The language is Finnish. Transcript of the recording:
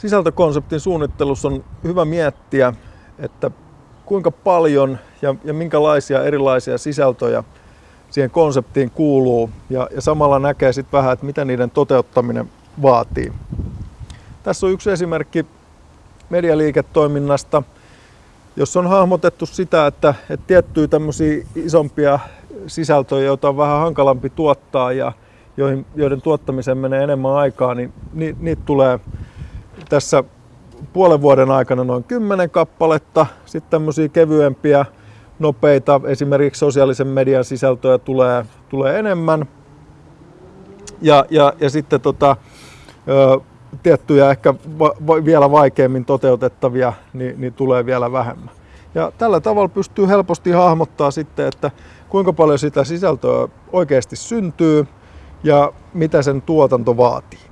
sisältökonseptin suunnittelussa on hyvä miettiä, että kuinka paljon ja, ja minkälaisia erilaisia sisältöjä siihen konseptiin kuuluu ja, ja samalla näkee sitten vähän, että mitä niiden toteuttaminen vaatii. Tässä on yksi esimerkki medialiiketoiminnasta, jossa on hahmotettu sitä, että, että tiettyjä tämmöisiä isompia sisältöjä, joita on vähän hankalampi tuottaa ja joihin, joiden tuottamiseen menee enemmän aikaa, niin niitä tulee tässä puolen vuoden aikana noin 10 kappaletta. Sitten tämmöisiä kevyempiä, nopeita, esimerkiksi sosiaalisen median sisältöjä tulee, tulee enemmän. Ja, ja, ja sitten tota, ö, tiettyjä ehkä va, va, vielä vaikeammin toteutettavia, niin, niin tulee vielä vähemmän. Ja tällä tavalla pystyy helposti hahmottaa sitten, että kuinka paljon sitä sisältöä oikeasti syntyy ja mitä sen tuotanto vaatii.